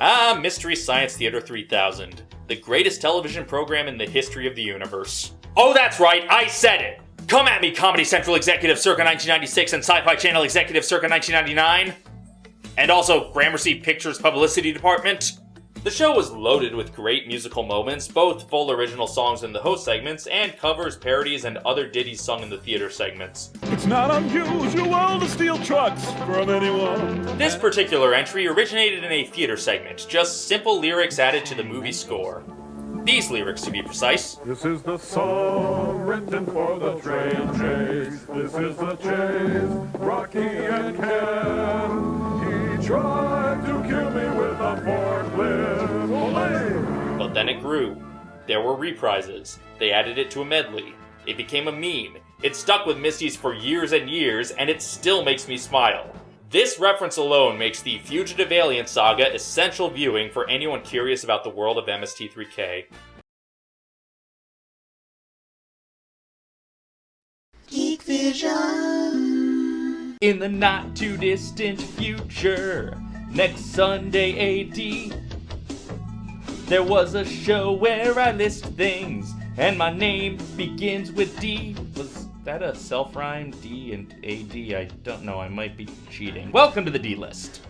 Ah, Mystery Science Theater 3000, the greatest television program in the history of the universe. Oh, that's right, I said it! Come at me, Comedy Central executive circa 1996 and Sci Fi Channel executive circa 1999. And also Gramercy Pictures Publicity Department. The show was loaded with great musical moments, both full original songs in the host segments and covers, parodies, and other ditties sung in the theater segments. It's not unusual to steal trucks from anyone. This particular entry originated in a theater segment, just simple lyrics added to the movie score. These lyrics, to be precise. This is the song written for the train chase. This is the chase, Rocky and Ken. He tried to kill me with a forklift. Olay! But then it grew. There were reprises. They added it to a medley. It became a meme. It stuck with Misties for years and years, and it still makes me smile. This reference alone makes the Fugitive Alien saga essential viewing for anyone curious about the world of MST3K. Geek Vision. In the not too distant future, next Sunday AD, there was a show where I list things, and my name begins with D. Was that a self rhyme? D and AD? I don't know, I might be cheating. Welcome to the D list.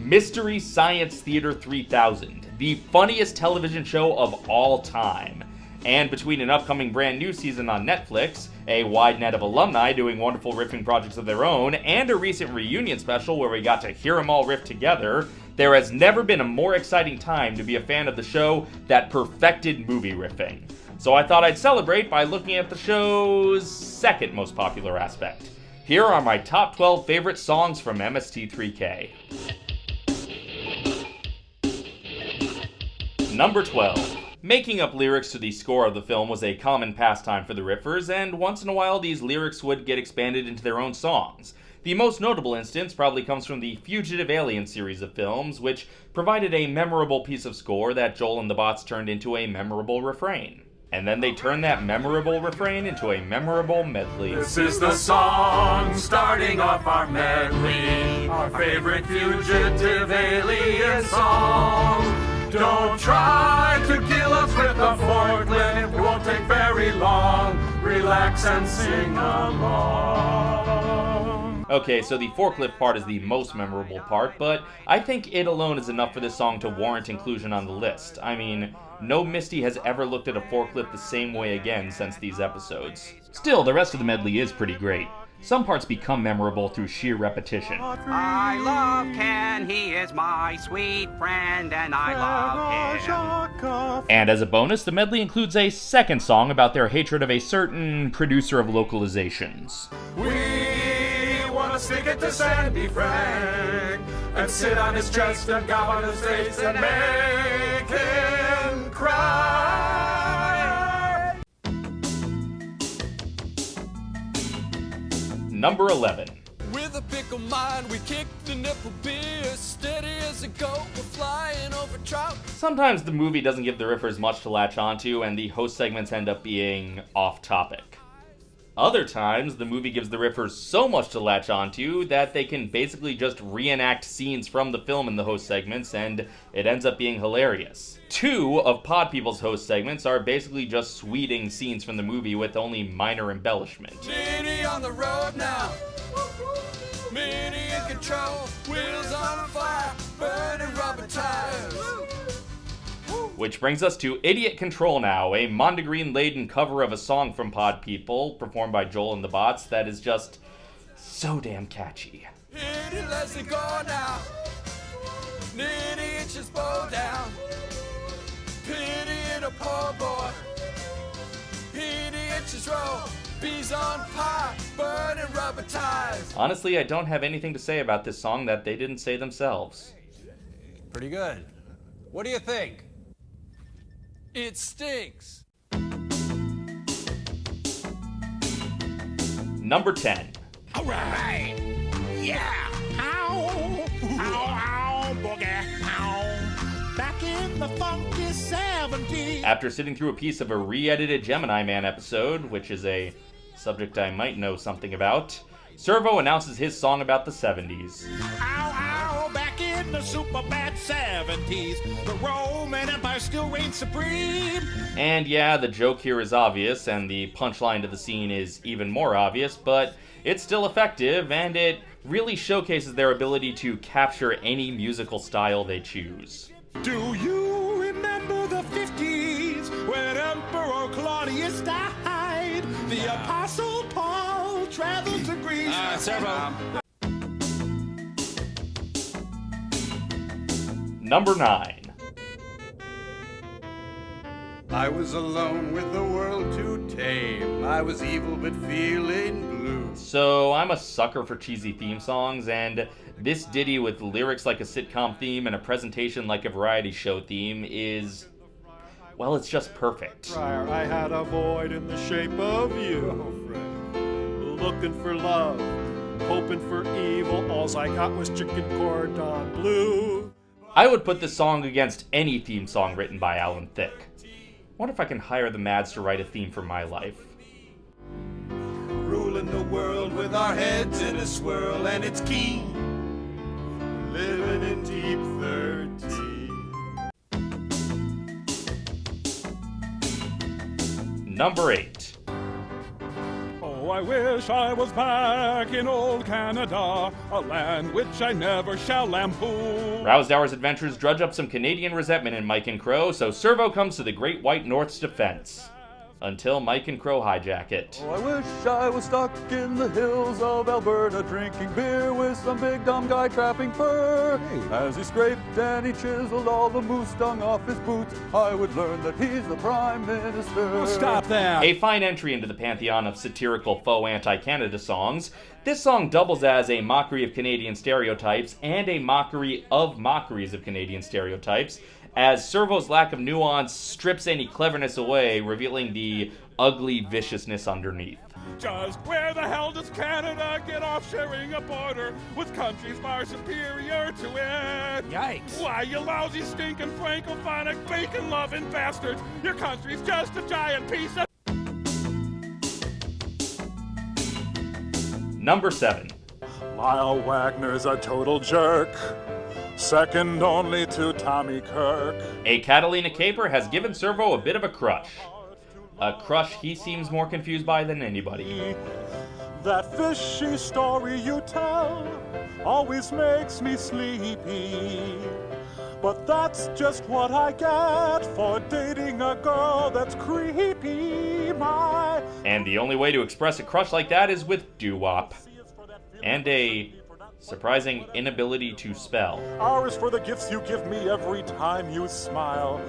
Mystery Science Theater 3000, the funniest television show of all time. And between an upcoming brand new season on Netflix, a wide net of alumni doing wonderful riffing projects of their own, and a recent reunion special where we got to hear them all riff together, there has never been a more exciting time to be a fan of the show that perfected movie riffing. So I thought I'd celebrate by looking at the show's second most popular aspect. Here are my top 12 favorite songs from MST3K. Number 12. Making up lyrics to the score of the film was a common pastime for the riffers, and once in a while these lyrics would get expanded into their own songs. The most notable instance probably comes from the Fugitive Alien series of films, which provided a memorable piece of score that Joel and the Bots turned into a memorable refrain. And then they turned that memorable refrain into a memorable medley. This is the song starting off our medley. Our favorite fugitive alien song. Don't try forklift. Won't take very long. Relax and sing along. Okay, so the forklift part is the most memorable part, but I think it alone is enough for this song to warrant inclusion on the list. I mean, no Misty has ever looked at a forklift the same way again since these episodes. Still, the rest of the medley is pretty great. Some parts become memorable through sheer repetition. I love Ken, he is my sweet friend, and I love him. And as a bonus, the medley includes a second song about their hatred of a certain producer of localizations. We wanna stick it to Sandy Frank and sit on his chest and gob on his face and make him Number 11. With a pickle mind, we kick the nipple beer. Steady as a goat, we're flying over trout. Sometimes the movie doesn't give the riffers much to latch onto, and the host segments end up being off topic. Other times, the movie gives the riffers so much to latch onto that they can basically just reenact scenes from the film in the host segments, and it ends up being hilarious. Two of Pod People's host segments are basically just sweding scenes from the movie with only minor embellishment. Mini in control. Wheels on fire. Burning rubber tires. Which brings us to Idiot Control Now, a Mondegreen laden cover of a song from Pod People, performed by Joel and the Bots, that is just so damn catchy. Hit it, go now. Nitty inches bow down. Pity a poor boy. Pity inches roll. Bees on pie. Burning rubber tires. Honestly, I don't have anything to say about this song that they didn't say themselves. Pretty good. What do you think? It stinks. Number 10. All right. Yeah. Ow. Ow, ow, boogie. Ow. Back in the funky 70s. After sitting through a piece of a re edited Gemini Man episode, which is a subject I might know something about, Servo announces his song about the 70s. Ow, ow, back in the super bad 70s, the Roman Empire still reigns supreme. And yeah, the joke here is obvious, and the punchline to the scene is even more obvious, but it's still effective, and it really showcases their ability to capture any musical style they choose. Do you remember the 50s when Emperor Claudius died? The Apostle Paul traveled to Greece. Uh, Servo. Number 9. I was alone with the world to tame. I was evil but feeling blue. So, I'm a sucker for cheesy theme songs, and this ditty with lyrics like a sitcom theme and a presentation like a variety show theme is. Well, it's just perfect. I had a void in the shape of you, friend. Looking for love, hoping for evil. Alls I got was chicken cordon bleu. I would put this song against any theme song written by Alan Thicke. Wonder if I can hire the Mads to write a theme for my life. Ruling the world with our heads in a swirl, and it's keen. Living in deep 13. Number 8. I wish I was back in old Canada, a land which I never shall lampoon. Rowsdower's adventures drudge up some Canadian resentment in Mike and Crow, so Servo comes to the Great White North's defense. Until Mike and Crow hijack it. Oh, I wish I was stuck in the hills of Alberta drinking beer with some big dumb guy trapping fur. As he scraped and he chiseled all the moose dung off his boots, I would learn that he's the Prime Minister. Stop that. A fine entry into the pantheon of satirical faux anti Canada songs, this song doubles as a mockery of Canadian stereotypes and a mockery of mockeries of Canadian stereotypes, as Servo's lack of nuance strips any cleverness away, revealing the ugly viciousness underneath. Just where the hell does Canada get off sharing a border with countries far superior to it? Yikes. Why, you lousy, stinking, francophonic, bacon-loving bastards! Your country's just a giant piece of Number 7. Lyle Waggoner's a total jerk, second only to Tommy Kirk. A Catalina caper has given Servo a bit of a crush. A crush he seems more confused by than anybody. That fishy story you tell always makes me sleepy. But that's just what I get for dating a girl that's creepy. My And the only way to express a crush like that is with doo wop. And a surprising inability to spell. R is for the gifts you give me every time you smile.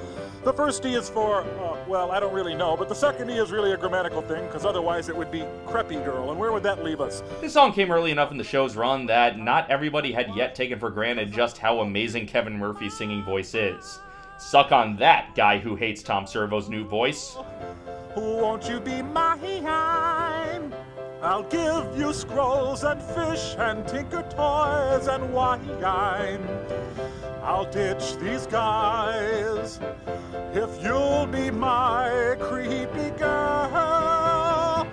The first E is for, uh, well, I don't really know, but the second E is really a grammatical thing, because otherwise it would be creppy girl, and where would that leave us? This song came early enough in the show's run that not everybody had yet taken for granted just how amazing Kevin Murphy's singing voice is. Suck on that, guy who hates Tom Servo's new voice. Won't you be mine? I'll give you scrolls and fish and tinker toys and wine. I'll ditch these guys if you'll be my creepy girl.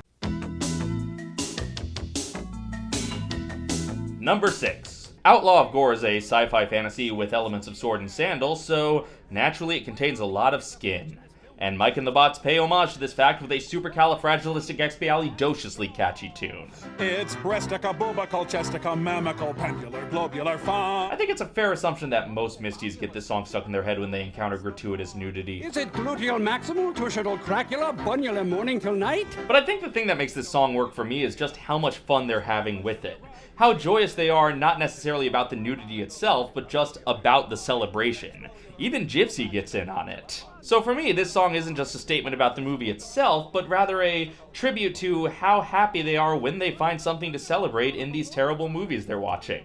Number 6. Outlaw of Gor is a sci fi fantasy with elements of sword and sandal, so naturally it contains a lot of skin. And Mike and the Bots pay homage to this fact with a supercalifragilisticexpialidociously catchy tune. It's breastica, bubical, chestica, mamical, pendular, globular, fun. I think it's a fair assumption that most Misties get this song stuck in their head when they encounter gratuitous nudity. Is it gluteal maximal, tuscital cracula, bunula morning till night? But I think the thing that makes this song work for me is just how much fun they're having with it. How joyous they are, not necessarily about the nudity itself, but just about the celebration. Even Gypsy gets in on it. So for me, this song isn't just a statement about the movie itself, but rather a tribute to how happy they are when they find something to celebrate in these terrible movies they're watching.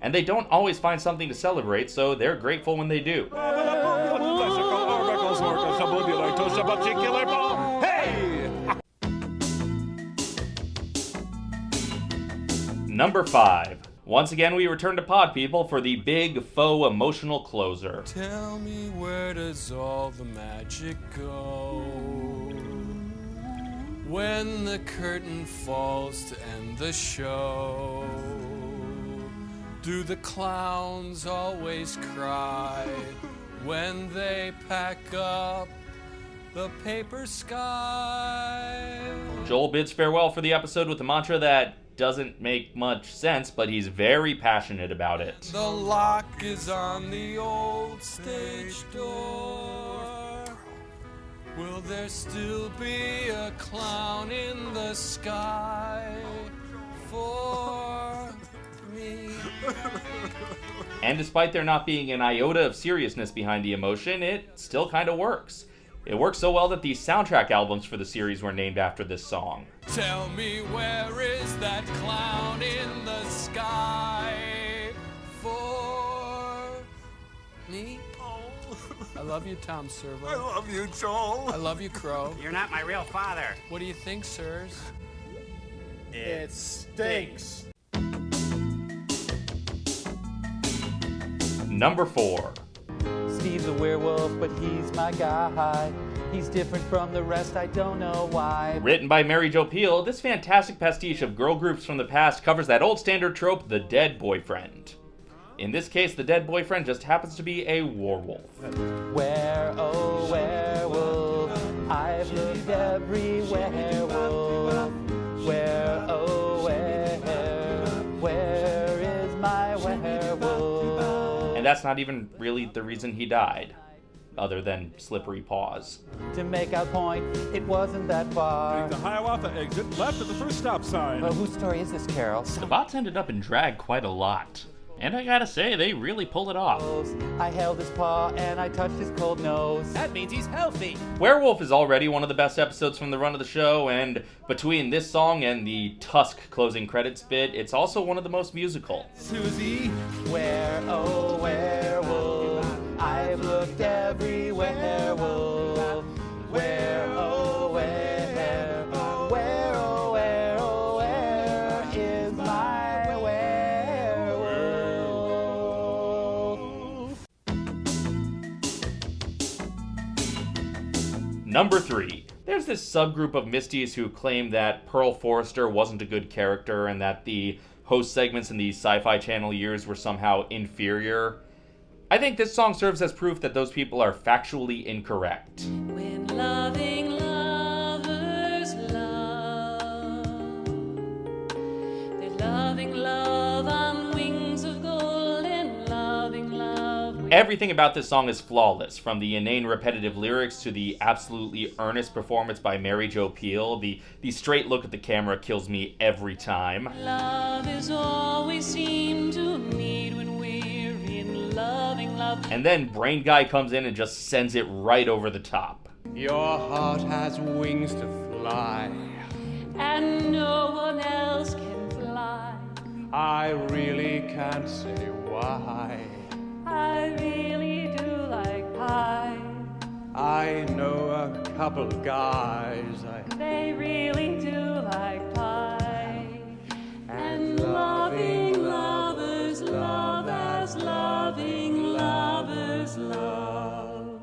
And they don't always find something to celebrate, so they're grateful when they do. Number 5. Once again, we return to Pod People for the big faux emotional closer. Tell me where does all the magic go? when the curtain falls to end the show. Do the clowns always cry when they pack up the paper sky? Joel bids farewell for the episode with the mantra that doesn't make much sense, but he's very passionate about it. The lock is on the old stage door. Will there still be a clown in the sky for me? And despite there not being an iota of seriousness behind the emotion, it still kind of works. It worked so well that the soundtrack albums for the series were named after this song. Tell me where is that clown in the sky for me? I love you, Tom Servo. I love you, Joel. I love you, Crow. You're not my real father. What do you think, sirs? It stinks. Number 4. Steve's a werewolf, but he's my guy. He's different from the rest, I don't know why. Written by Mary Jo Pehl, this fantastic pastiche of girl groups from the past covers that old standard trope, the dead boyfriend. In this case, the dead boyfriend just happens to be a werewolf. Where, oh, werewolf, I've looked everywhere, wolf. Where, oh, that's not even really the reason he died, other than slippery paws. To make our point, it wasn't that far. The Hiawatha exit left at the first stop sign. Well, whose story is this, Carol? The bots ended up in drag quite a lot. And I gotta say, they really pull it off. I held his paw and I touched his cold nose. That means he's healthy. Werewolf is already one of the best episodes from the run of the show, and between this song and the Tusk closing credits bit, it's also one of the most musical. Susie, where, oh, werewolf, I've looked everywhere, wolf. Where, oh, where, where, oh, where, oh, where is my werewolf? Number three. There's this subgroup of Misties who claim that Pearl Forrester wasn't a good character and that the host segments in the Sci Fi Channel years were somehow inferior. I think this song serves as proof that those people are factually incorrect. When loving love, Everything about this song is flawless, from the inane repetitive lyrics to the absolutely earnest performance by Mary Jo Pehl. The, the straight look at the camera kills me every time. Love is all we seem to need when we're in loving love. And then Brain Guy comes in and just sends it right over the top. Your heart has wings to fly. And no one else can fly. I really can't say why. I really do like pie. I know a couple guys. I They really do like pie. And loving lovers love as loving lovers love.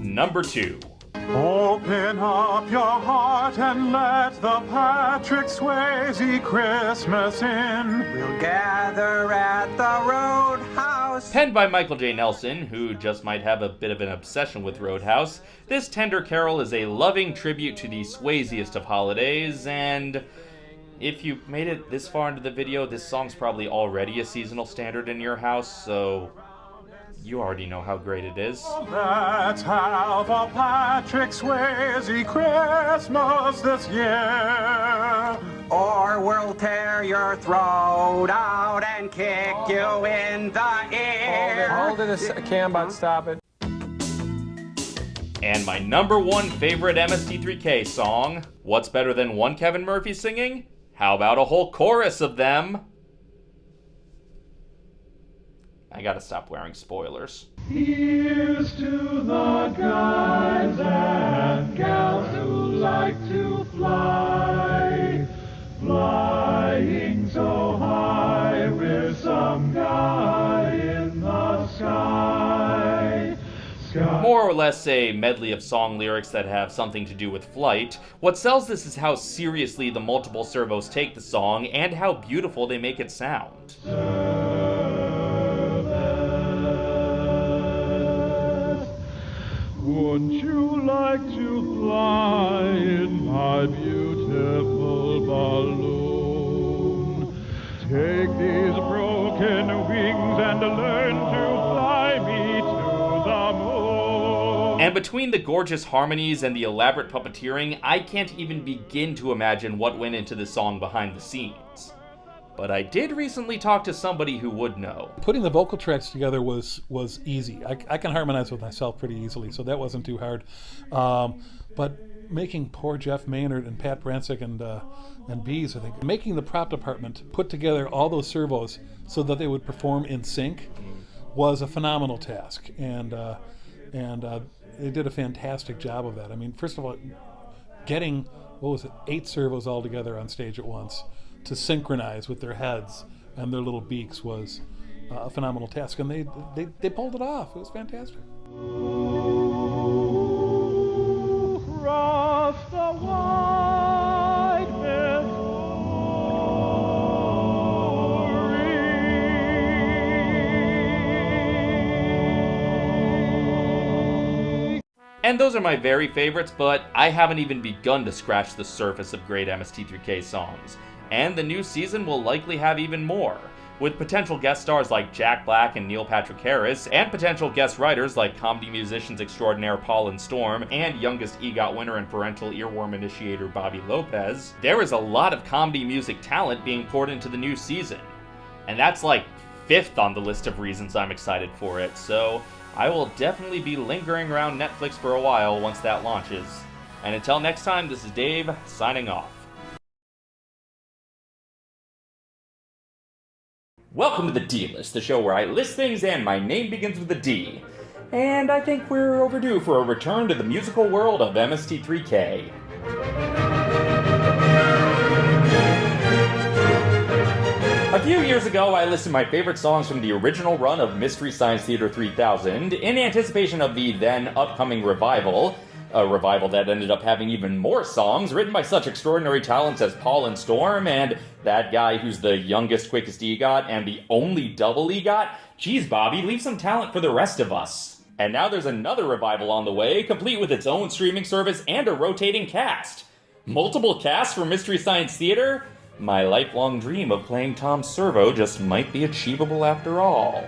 Number two. Open up your heart and let the Patrick Swayze Christmas in. We'll gather at the roadhouse. Penned by Michael J. Nelson, who just might have a bit of an obsession with Roadhouse, this tender carol is a loving tribute to the Swayziest of holidays, and if you made it this far into the video, this song's probably already a seasonal standard in your house, so you already know how great it is. Let's have a Patrick Swayze Christmas this year. Or we'll tear your throat out and kick you in the ear. Hold it a sec, Cambot, stop it. And my number one favorite MST3K song, What's Better Than One Kevin Murphy Singing? How about a whole chorus of them? I gotta stop wearing spoilers. Here's to the guys and gals who like to fly, flying so high with some guy in the sky. sky. More or less a medley of song lyrics that have something to do with flight. What sells this is how seriously the multiple servos take the song and how beautiful they make it sound. Wouldn't you like to fly in my beautiful balloon? Take these broken wings and learn to fly me to the moon. And between the gorgeous harmonies and the elaborate puppeteering, I can't even begin to imagine what went into the song behind the scenes. But I did recently talk to somebody who would know. Putting the vocal tracks together was was easy. I, I can harmonize with myself pretty easily, so that wasn't too hard. Um, but making poor Jeff Maynard and Pat Brantseg and uh, and Beez, I think, making the prop department put together all those servos so that they would perform in sync was a phenomenal task, and uh, and uh, they did a fantastic job of that. I mean, first of all, getting what was it, eight servos all together on stage at once to synchronize with their heads and their little beaks was uh, a phenomenal task, and they, they they pulled it off. It was fantastic. Cross the wide And those are my very favorites, but I haven't even begun to scratch the surface of great MST3K songs. And the new season will likely have even more, with potential guest stars like Jack Black and Neil Patrick Harris, and potential guest writers like comedy musicians extraordinaire Paul and Storm, and youngest EGOT winner and parental earworm initiator Bobby Lopez. There is a lot of comedy music talent being poured into the new season. And that's like fifth on the list of reasons I'm excited for it, so I will definitely be lingering around Netflix for a while once that launches. And until next time, this is Dave, signing off. Welcome to the D List, the show where I list things and my name begins with a D. And I think we're overdue for a return to the musical world of MST3K. A few years ago, I listed my favorite songs from the original run of Mystery Science Theater 3000 in anticipation of the then upcoming revival. A revival that ended up having even more songs written by such extraordinary talents as Paul and Storm and that guy who's the youngest, quickest EGOT and the only double EGOT. Geez, Bobby, leave some talent for the rest of us. And now there's another revival on the way, complete with its own streaming service and a rotating cast. Multiple casts for Mystery Science Theater? My lifelong dream of playing Tom Servo just might be achievable after all.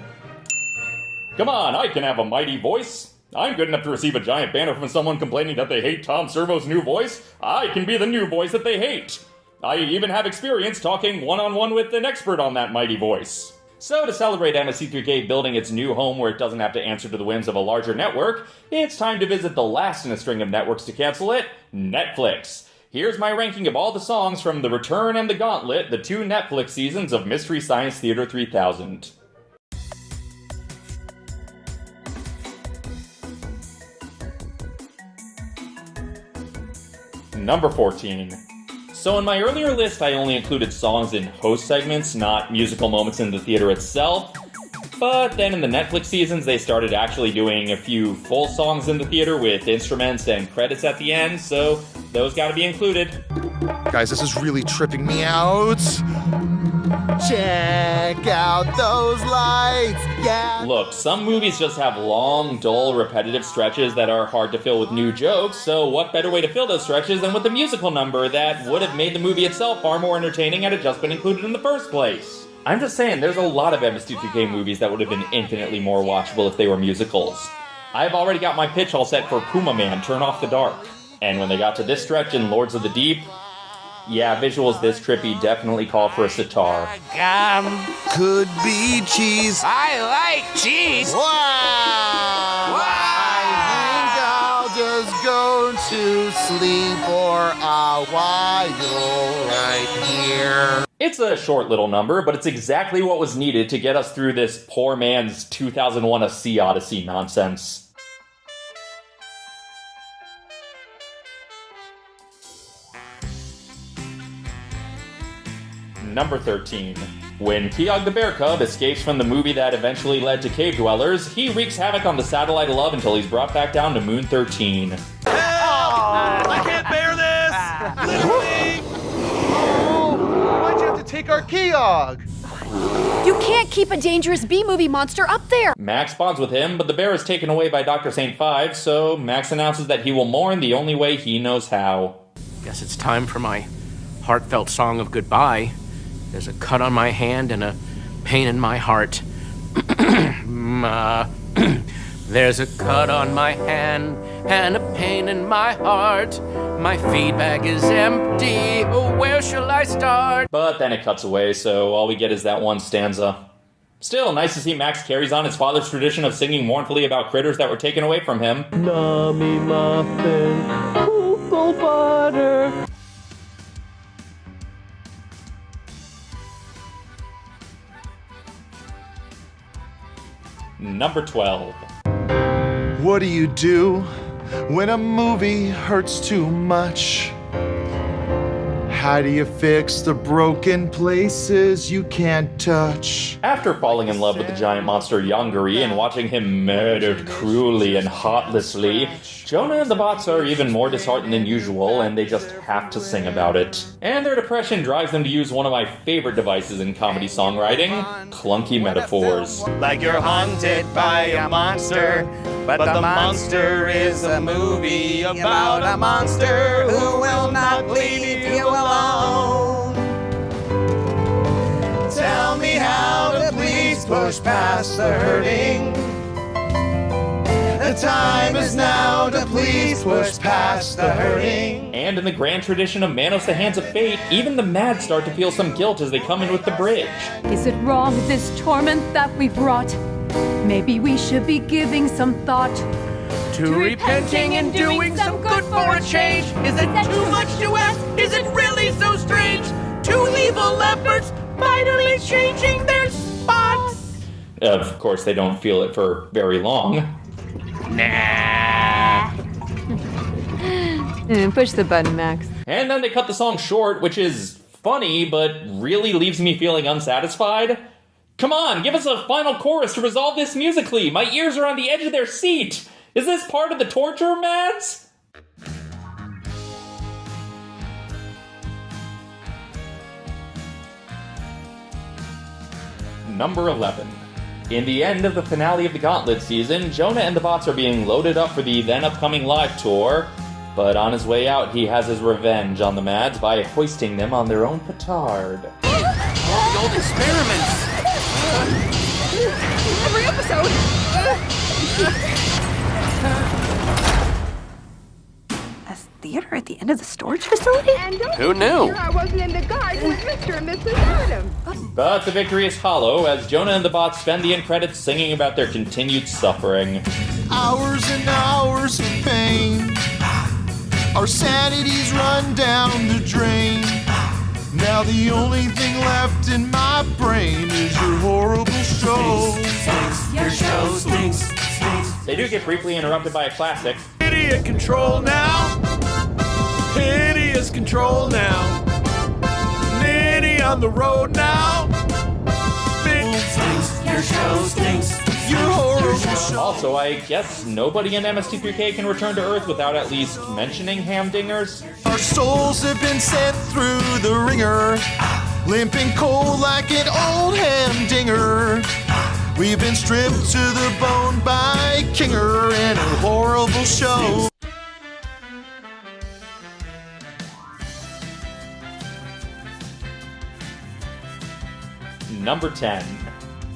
Come on, I can have a mighty voice. I'm good enough to receive a giant banner from someone complaining that they hate Tom Servo's new voice. I can be the new voice that they hate. I even have experience talking one on one with an expert on that mighty voice. So, to celebrate MST3K building its new home where it doesn't have to answer to the whims of a larger network, it's time to visit the last in a string of networks to cancel it Netflix. Here's my ranking of all the songs from The Return and The Gauntlet, the two Netflix seasons of Mystery Science Theater 3000. Number 14. So, in my earlier list, I only included songs in host segments, not musical moments in the theater itself. But then in the Netflix seasons, they started actually doing a few full songs in the theater with instruments and credits at the end, so those gotta be included. Guys, this is really tripping me out. Check out those lights. Yeah. Look, some movies just have long, dull, repetitive stretches that are hard to fill with new jokes, so what better way to fill those stretches than with a musical number that would have made the movie itself far more entertaining had it just been included in the first place? I'm just saying, there's a lot of MST3K movies that would have been infinitely more watchable if they were musicals. I've already got my pitch all set for Puma Man, Turn Off the Dark. And when they got to this stretch in Lords of the Deep, yeah, visuals this trippy definitely call for a sitar. Gum could be cheese. I like cheese. Wow! I think I'll just go to sleep for a while right here. It's a short little number, but it's exactly what was needed to get us through this poor man's 2001 A Sea Odyssey nonsense. Number 13. When Kiog the Bear Cub escapes from the movie that eventually led to Cave Dwellers, he wreaks havoc on the Satellite of Love until he's brought back down to Moon 13. I can't bear this! Literally! Oh, why'd you have to take our Kiog? You can't keep a dangerous B movie monster up there! Max bonds with him, but the bear is taken away by Dr. St. Five, so Max announces that he will mourn the only way he knows how. Guess it's time for my heartfelt song of goodbye. There's a cut on my hand and a pain in my heart. Uh, There's a cut on my hand and a pain in my heart. My feed bag is empty. Oh, where shall I start? But then it cuts away, so all we get is that one stanza. Still, nice to see Max carries on his father's tradition of singing mournfully about critters that were taken away from him. Nummy muffin, cocoa butter. Number 12. What do you do when a movie hurts too much? How do you fix the broken places you can't touch? After falling in love with the giant monster Yongari and watching him murdered cruelly and heartlessly, Jonah and the bots are even more disheartened than usual and they just have to sing about it. And their depression drives them to use one of my favorite devices in comedy songwriting clunky metaphors. Like you're haunted by a monster, but the monster is a movie about a monster who will not leave you alone. Push past the hurting. The time is now to please push past the hurting. And in the grand tradition of Manos the Hands of Fate, even the mad start to feel some guilt as they come in with the bridge. Is it wrong, this torment that we've brought? Maybe we should be giving some thought To repenting and doing some good for a change. Is it too much to ask? Is it really so strange? Two evil leopards finally changing their spots. Of course, they don't feel it for very long. Nah. Push the button, Max. And then they cut the song short, which is funny, but really leaves me feeling unsatisfied. Come on, give us a final chorus to resolve this musically. My ears are on the edge of their seat. Is this part of the torture, Mads? Number 11. In the end of the finale of the Gauntlet season, Jonah and the bots are being loaded up for the then upcoming live tour, but on his way out, he has his revenge on the Mads by hoisting them on their own petard. All the old experiments. Every episode! A theater at the end of the storage facility? Who knew? I wasn't in the garden with Mr. and Mrs. Adams. But the victory is hollow as Jonah and the bots spend the end credits singing about their continued suffering. Hours and hours of pain. Our sanity's run down the drain. Now the only thing left in my brain is your horrible show. Your show stinks. They do get briefly interrupted by a classic. Idiot control now. Hideous control now. Nitty on the road now. Your show stinks. Your horrible show. Also, I guess nobody in MST3K can return to Earth without at least mentioning Hamdingers. Our souls have been sent through the ringer, limping cold like an old hamdinger. We've been stripped to the bone by Kinger in a horrible show. Number 10.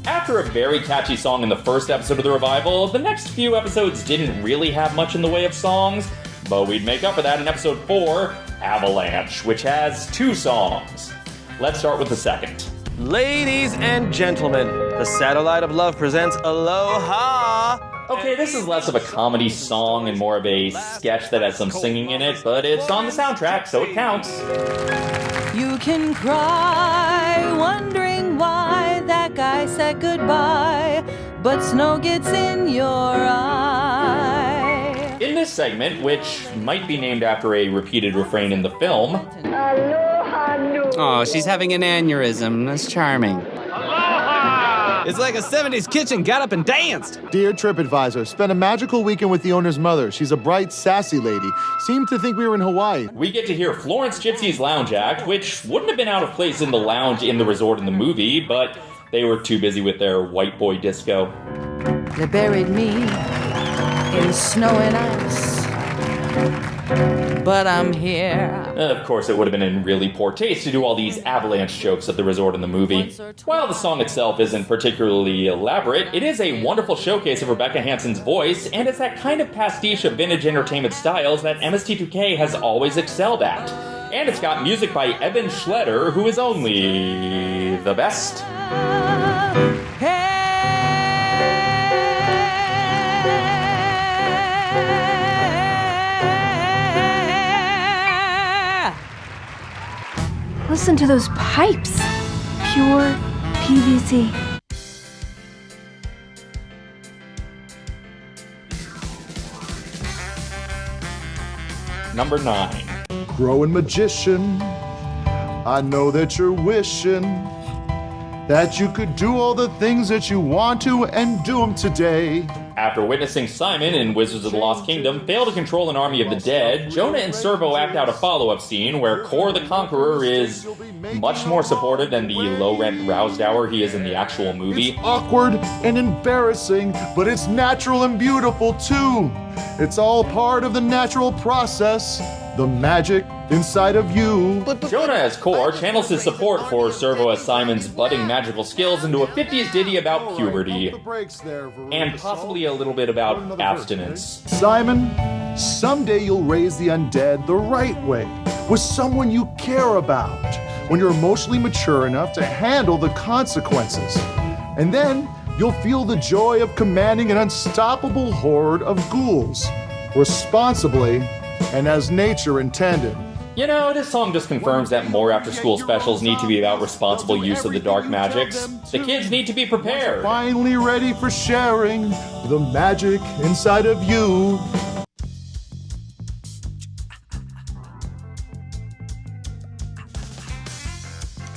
After a very catchy song in the first episode of the revival, the next few episodes didn't really have much in the way of songs, but we'd make up for that in episode 4, Avalanche, which has two songs. Let's start with the second. Ladies and gentlemen, the Satellite of Love presents Aloha. Okay, this is less of a comedy song and more of a sketch that has some singing in it, but it's on the soundtrack, so it counts. You can cry, wondering why that guy said goodbye, but snow gets in your eye. In this segment, which might be named after a repeated refrain in the film, Oh, she's having an aneurysm. That's charming. It's like a 70s kitchen got up and danced. Dear TripAdvisor, spent a magical weekend with the owner's mother. She's a bright, sassy lady. Seemed to think we were in Hawaii. We get to hear Florence Gypsy's Lounge Act, which wouldn't have been out of place in the lounge in the resort in the movie, but they were too busy with their white boy disco. They buried me in snow and ice. But I'm here. Of course, it would have been in really poor taste to do all these avalanche jokes at the resort in the movie. While the song itself isn't particularly elaborate, it is a wonderful showcase of Rebecca Hanson's voice, and it's that kind of pastiche of vintage entertainment styles that MST3K has always excelled at. And it's got music by Eban Schletter, who is only the best. Listen to those pipes. Pure PVC. Number 9. Growing magician, I know that you're wishing that you could do all the things that you want to and do them today. After witnessing Simon in Wizards of the Lost Kingdom fail to control an army of the dead, Jonah and Servo act out a follow up scene where Kor the Conqueror is much more supportive than the low rent Rowsdower he is in the actual movie. Awkward and embarrassing, but it's natural and beautiful too. It's all part of the natural process, the magic inside of you. Jonah as Kor channels his support for Servo as Simon's budding magical skills into a 50s ditty about puberty. And possibly a little bit about abstinence. Simon, someday you'll raise the undead the right way, with someone you care about, when you're emotionally mature enough to handle the consequences. And then you'll feel the joy of commanding an unstoppable horde of ghouls, responsibly and as nature intended. You know, this song just confirms that more after school specials need to be about responsible use of the dark magics. The kids need to be prepared. Finally ready for sharing the magic inside of you.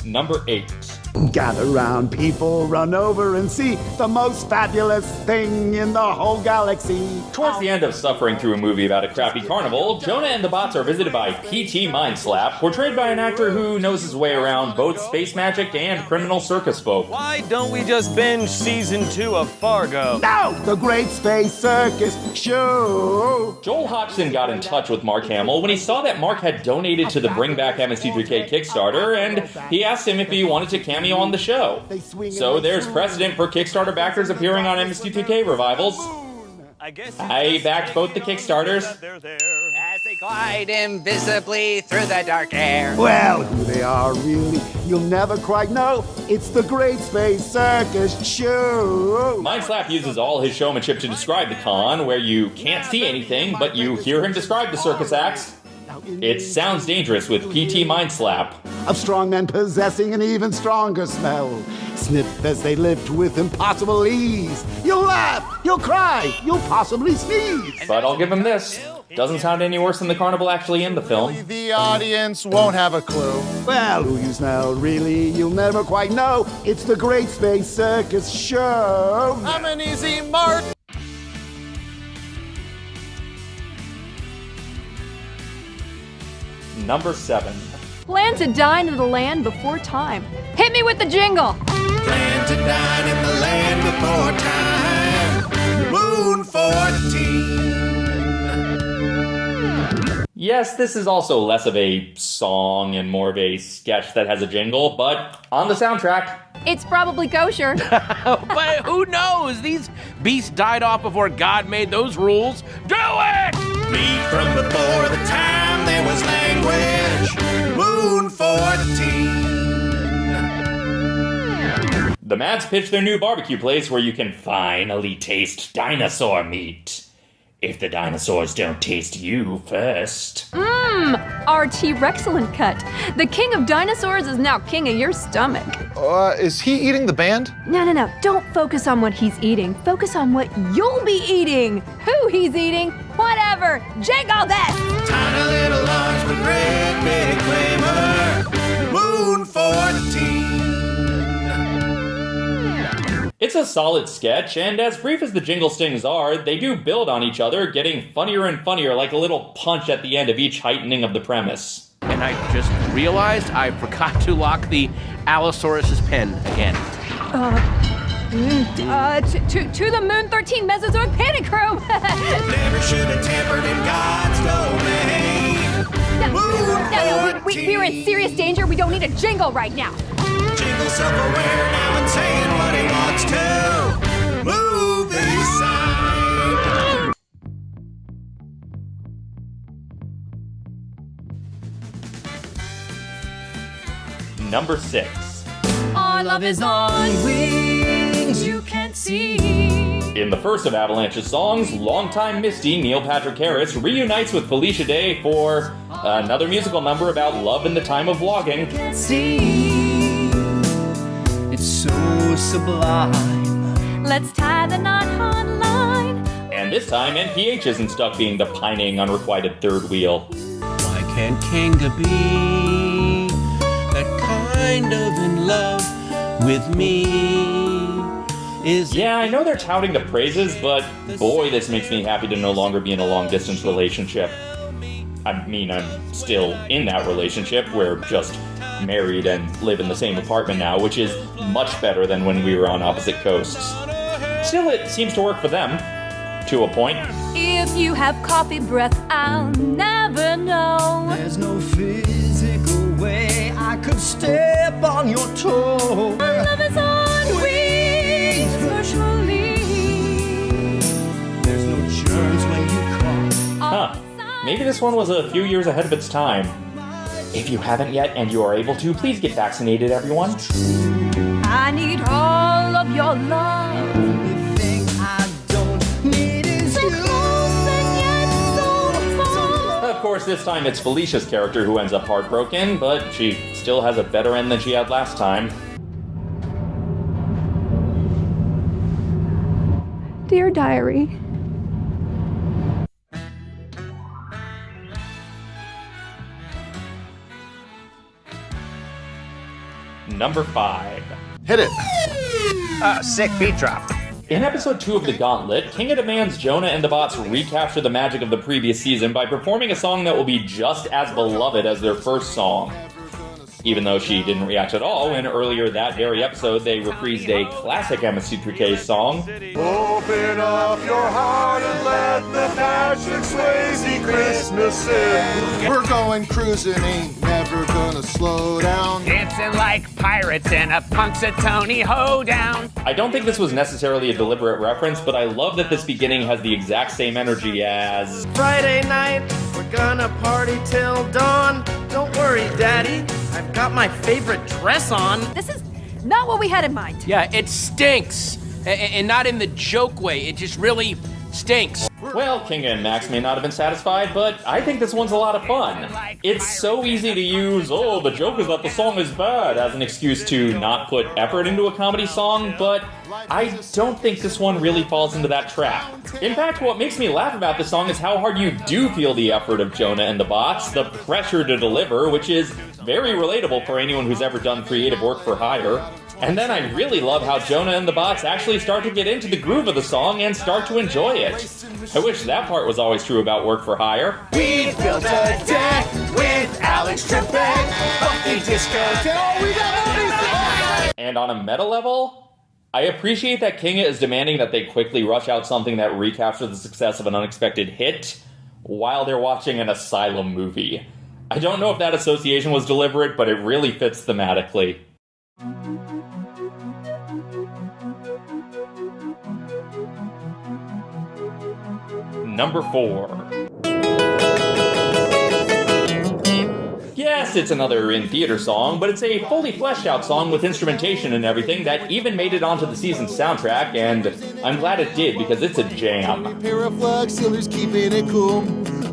Number 8. Gather round, people, run over and see the most fabulous thing in the whole galaxy. Towards the end of suffering through a movie about a crappy carnival, Jonah and the bots are visited by PT Mindslap, portrayed by an actor who knows his way around both space magic and criminal circus folk. Why don't we just binge season two of Fargo? Now, the Great Space Circus Show. Joel Hodgson got in touch with Mark Hamill when he saw that Mark had donated to the Bring Back MST3K Kickstarter, and he asked him if he wanted to cameo on the show. So there's precedent for Kickstarter backers appearing on MST3K revivals. I backed both the Kickstarters. As they glide invisibly through the dark air. Well, who they are really, you'll never quite know. It's the Great Space Circus Show. Mindslap uses all his showmanship to describe the con, where you can't see anything, but you hear him describe the circus acts. It sounds dangerous with PT Mindslap. Of strong men possessing an even stronger smell. Sniff as they lift with impossible ease. You'll laugh, you'll cry, you'll possibly sneeze. But I'll give him this. Doesn't sound any worse than the carnival actually in the film. The audience won't have a clue. Well, who you smell, really, you'll never quite know. It's the Great Space Circus Show. I'm an easy mark. Number 7. Plan to dine in the land before time. Hit me with the jingle. Plan to dine in the land before time. Moon 14. Yes, this is also less of a song and more of a sketch that has a jingle, but on the soundtrack. It's probably kosher. but who knows? These beasts died off before God made those rules. Do it! Meet from before the time there was language. Moon 14. The Mads pitch their new barbecue place where you can finally taste dinosaur meat. If the dinosaurs don't taste you first. Mmm, our T-Rexcellent cut. The king of dinosaurs is now king of your stomach. Uh, is he eating the band? No, no, no. Don't focus on what he's eating. Focus on what you'll be eating. Who he's eating. Whatever. Jiggle this. Tiny little lunch with great big flavor. Moon 14. It's a solid sketch, and as brief as the jingle stings are, they do build on each other, getting funnier and funnier like a little punch at the end of each heightening of the premise. And I just realized I forgot to lock the Allosaurus's pen again. Uh, mm, uh, to, to, to the Moon 13 Mesozoic Panic Room! Never should have tampered in God's domain. no, no, no, we, we, we're in serious danger. We don't need a jingle right now. Jingle self-aware now and saying what he wants to. Movie side. Number 6. Our love is on wings you can't see. In the first of Avalanche's songs, longtime Misty Neil Patrick Harris reunites with Felicia Day for another musical number about love in the time of vlogging. See, it's so sublime. Let's tie the knot online. And this time, NPH isn't stuck being the pining, unrequited third wheel. Why can't Kinga be that kind of in love with me? Is Yeah, I know they're touting the praises, but boy, this makes me happy to no longer be in a long distance relationship. I mean, I'm still in that relationship. We're just married and live in the same apartment now, which is much better than when we were on opposite coasts. Still, it seems to work for them, to a point. If you have coffee breath, I'll never know. There's no physical way I could step on your toe. Our love is on wings, virtually. There's no germs when you call. Huh. Maybe this one was a few years ahead of its time. If you haven't yet and you are able to, please get vaccinated, everyone. I need all of your love. Course, this time it's Felicia's character who ends up heartbroken, but she still has a better end than she had last time. Dear Diary. Number 5. Hit it. Uh, sick beat drop. In episode 2 of The Gauntlet, Kinga Demands Jonah and the Bots recapture the magic of the previous season by performing a song that will be just as beloved as their first song. Even though she didn't react at all when earlier that very episode they reprised a classic MST3K song. Open up your heart and let the Patrick Swayze Christmas in. We're going cruising, ain't never gonna slow down. Dancing like pirates in a Punxsutawney hoedown. I don't think this was necessarily a deliberate reference, but I love that this beginning has the exact same energy as. Friday night, we're gonna party till dawn. Don't worry, Daddy. I've got my favorite dress on. This is not what we had in mind. Yeah, it stinks. A- a- and not in the joke way. It just really stinks. Well, Kinga and Max may not have been satisfied, but I think this one's a lot of fun. It's so easy to use, oh, the joke is that the song is bad, as an excuse to not put effort into a comedy song, but I don't think this one really falls into that trap. In fact, what makes me laugh about this song is how hard you do feel the effort of Jonah and the Bots, the pressure to deliver, which is very relatable for anyone who's ever done creative work for hire. And then I really love how Jonah and the bots actually start to get into the groove of the song and start to enjoy it. I wish that part was always true about work for hire. We built a deck with Alex Trebek. Funky disco. We got And on a meta level, I appreciate that Kinga is demanding that they quickly rush out something that recaptures the success of an unexpected hit while they're watching an Asylum movie. I don't know if that association was deliberate, but it really fits thematically. Number 4. Yes, it's another in theater song, but it's a fully fleshed out song with instrumentation and everything that even made it onto the season's soundtrack, and I'm glad it did because it's a jam.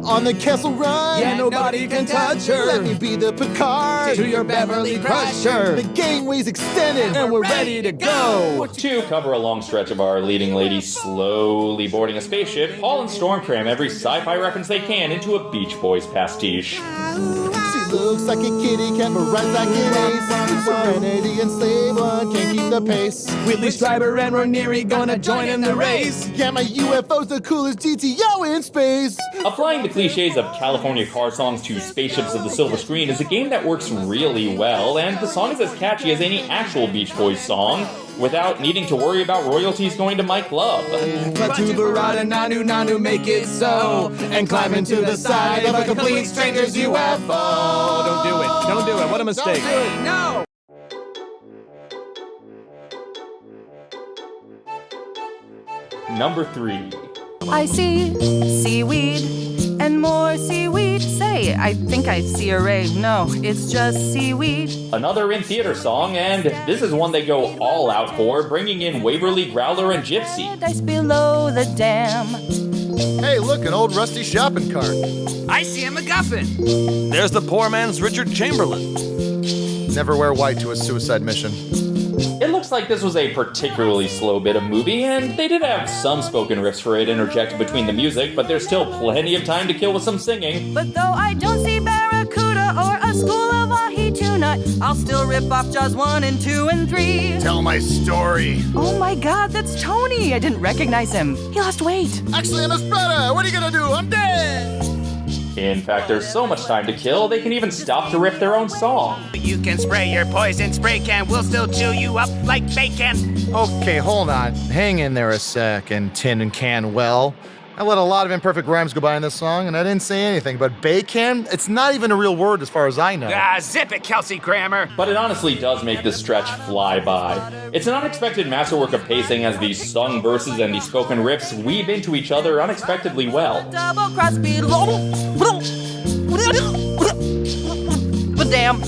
Pair of flag sailors keeping it cool. On the Kessel Run. Yeah, nobody can touch her. Let me be the Picard. To your Beverly Crusher. The gangway's extended. And we're ready to go. To cover a long stretch of our leading lady slowly boarding a spaceship, Paul and Storm cram every sci fi reference they can into a Beach Boys pastiche. See looks like a kitty cat, but rides like an ace. Serenity and Slave One can't keep the pace. Whitley Strieber and Ranieri gonna join in the race. Yeah, my UFO's the coolest GTO in space. Applying the cliches of California car songs to Spaceships of the Silver Screen is a game that works really well, and the song is as catchy as any actual Beach Boys song without needing to worry about royalties going to Mike Love. Klaatu barada Nanu Nanu make it so and climb into the side of a complete stranger's UFO. Don't do it. Don't do it. What a mistake. No. Number three. I see seaweed and more seaweed. Say, I think I see a ray. No, it's just seaweed. Another in theater song, and this is one they go all out for, bringing in Waverly Growler and Gypsy. Dice below the dam. Hey, look, an old rusty shopping cart. I see a MacGuffin. There's the poor man's Richard Chamberlain. Never wear white to a suicide mission. It looks like this was a particularly slow bit of movie, and they did have some spoken riffs for it interjected between the music, but there's still plenty of time to kill with some singing. But though I don't see Barracuda or a school of ahi tuna, I'll still rip off Jaws 1 and 2 and 3. Tell my story. Oh my god, that's Tony! I didn't recognize him. He lost weight. Actually, I'm a spreader. What are you gonna do? I'm dead. In fact, there's so much time to kill, they can even stop to riff their own song. You can spray your poison spray can, we'll still chew you up like bacon. Okay, hold on. Hang in there a sec and tin and can well. I let a lot of imperfect rhymes go by in this song, and I didn't say anything. But bacon, it's not even a real word as far as I know. Ah, zip it, Kelsey Grammer. But it honestly does make this stretch fly by. It's an unexpected masterwork of pacing as these sung verses and these spoken riffs weave into each other unexpectedly well. Double cross speed. But damn.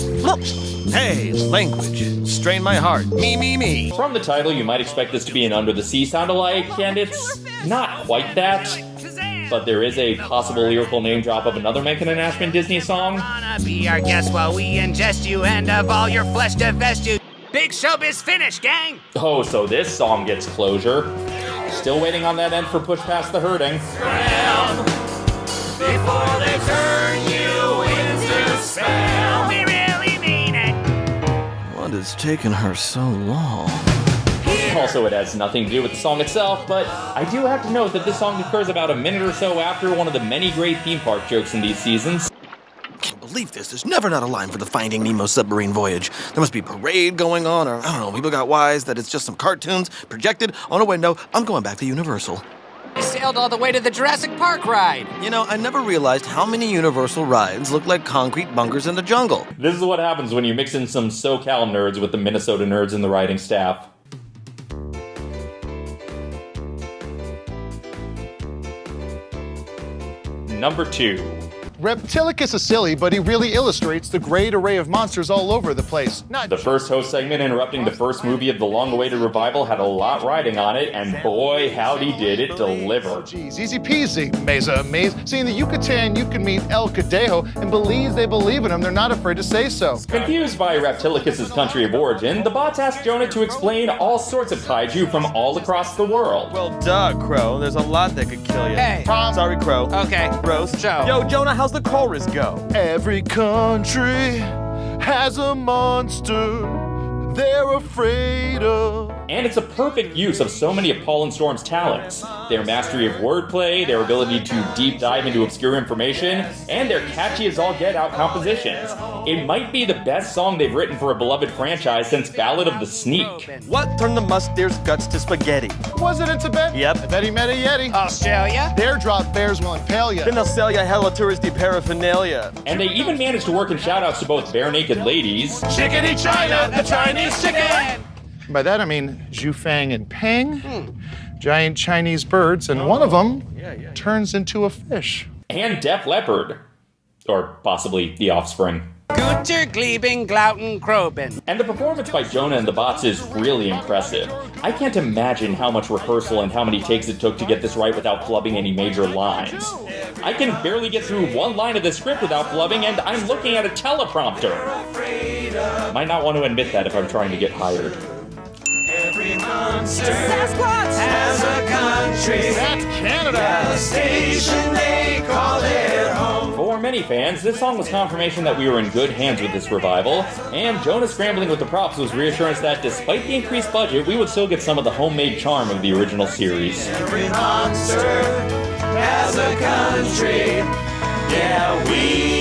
Hey, language. Strain my heart. Me, me, me. From the title, you might expect this to be an Under the Sea sound alike, and it's not quite that. But there is a possible lyrical name drop of another Menken and Ashman Disney song. Wanna be our guest while we ingest you and of all your flesh divest you. Big showbiz finish, gang. Oh, so this song gets closure. Still waiting on that end for Push Past the Hurting. Before they turn you into spam. What is taken her so long? Also, it has nothing to do with the song itself, but I do have to note that this song occurs about a minute or so after one of the many great theme park jokes in these seasons. Can't believe this. There's never not a line for the Finding Nemo submarine voyage. There must be a parade going on, or I don't know, people got wise that it's just some cartoons projected on a window. I'm going back to Universal. We all the way to the Jurassic Park ride. You know, I never realized how many Universal rides look like concrete bunkers in the jungle. This is what happens when you mix in some SoCal nerds with the Minnesota nerds in the writing staff. Number two. Reptilicus is silly, but he really illustrates the great array of monsters all over the place. Not The first host segment interrupting the first movie of the long awaited revival had a lot riding on it, and boy, howdy did it deliver. Geez, easy peasy, Mesa Maze. See, in the Yucatan, you can meet El Cadejo, and believe they believe in him, they're not afraid to say so. Confused by Reptilicus' country of origin, the bots asked Jonah to explain all sorts of kaiju from all across the world. Well, duh, Crow. There's a lot that could kill you. Hey. Sorry, Crow. Okay. Rose. Joe. Yo, Jonah, how's the chorus go? Every country has a monster they're afraid of. And it's a perfect use of so many of Paul and Storm's talents their mastery of wordplay, their ability to deep dive into obscure information, and their catchy as all get out compositions. It might be the best song they've written for a beloved franchise since Ballad of the Sneak. What turned the musteer's guts to spaghetti? Was it in Tibet? Yep. I bet he met a Yeti. Australia. Their drop bears will impale you. Then they'll sell you hella touristy paraphernalia. And they even managed to work in shoutouts to both Barenaked Ladies. Chickadee China, the Chinese chicken. By that I mean Zhufang and Peng, giant Chinese birds, and one of oh. them turns into a fish. And Def Leppard, Or possibly the offspring. Guter Gleben Glauten Kroben. And the performance by Jonah and the Bots is really impressive. I can't imagine how much rehearsal and how many takes it took to get this right without flubbing any major lines. I can barely get through one line of the script without flubbing, and I'm looking at a teleprompter. Might not want to admit that if I'm trying to get hired. Every monster has a country. That's Canada. Got a station they call their home. For many fans, this song was confirmation that we were in good hands with this revival, and Jonah scrambling with the props was reassurance that despite the increased budget, we would still get some of the homemade charm of the original series. Every monster has a country. Yeah, we've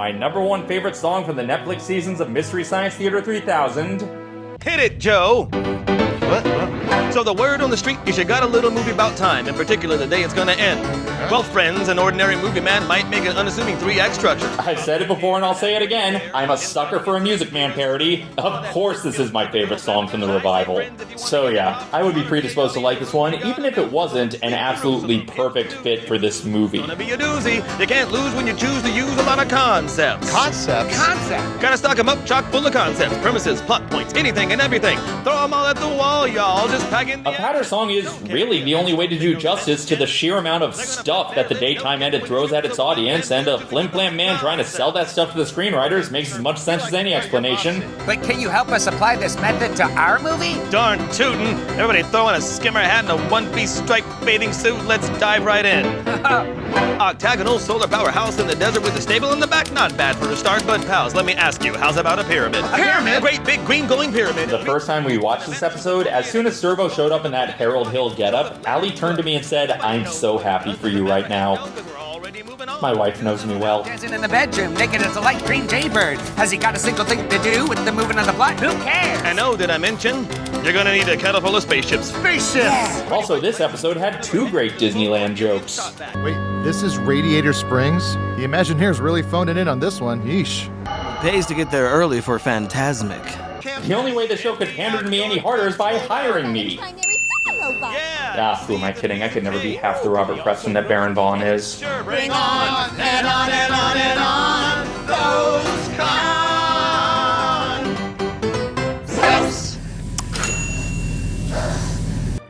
my number one favorite song from the Netflix seasons of Mystery Science Theater 3000 Hit it, Joe. What? So the word on the street is you got a little movie about time, in particular the day it's gonna end. Well, friends, an ordinary movie man might make an unassuming three-act structure. I've said it before and I'll say it again. I'm a sucker for a Music Man parody. Of course, this is my favorite song from the revival. So, yeah, I would be predisposed to like this one, even if it wasn't an absolutely perfect fit for this movie. Gonna be a doozy. You can't lose when you choose to use a lot of concepts. Concepts? Concepts. Gotta stock 'em up, chock full of concepts, premises, plot points, anything and everything. Throw 'em all at the wall, y'all. Just pack in A patter song is really the only way to do justice to the sheer amount of stuff that the daytime edit throws at its audience, and a flim-flam man trying to sell that stuff to the screenwriters makes as much sense as any explanation. But can you help us apply this method to our movie? Darn tootin'. Everybody throwing a skimmer hat and a one-piece striped bathing suit. Let's dive right in. Octagonal solar powerhouse in the desert with a stable in the back. Not bad for a start, but pals, let me ask you, how's about a pyramid? A pyramid? A great big green glowing pyramid. The first time we watched this episode, as soon as Servo showed up in that Harold Hill getup, Ali turned to me and said, I'm so happy for you right now. My wife knows me well. Dancing in the bedroom, naked as a light green jaybird. Has he got a single thing to do with the moving of the plot? Who cares? I know, did I mention? You're gonna need a kettle full of spaceships. Spaceships! Also, this episode had two great Disneyland jokes. Wait, this is Radiator Springs? The Imagineers really phoned it in on this one. Yeesh. Pays to get there early for Fantasmic. The only way the show could to me any harder is by hiring me. Ah, who am I kidding? I could never be half the Robert Preston that Baron Vaughn is. Bring on and on and on and on those concepts.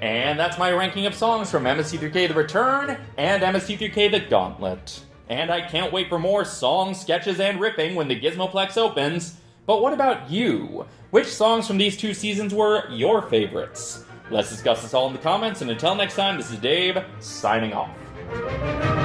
And that's my ranking of songs from MST3K The Return and MST3K The Gauntlet. And I can't wait for more songs, sketches, and ripping when the Gizmoplex opens. But what about you? Which songs from these two seasons were your favorites? Let's discuss this all in the comments, and until next time, this is Dave, signing off.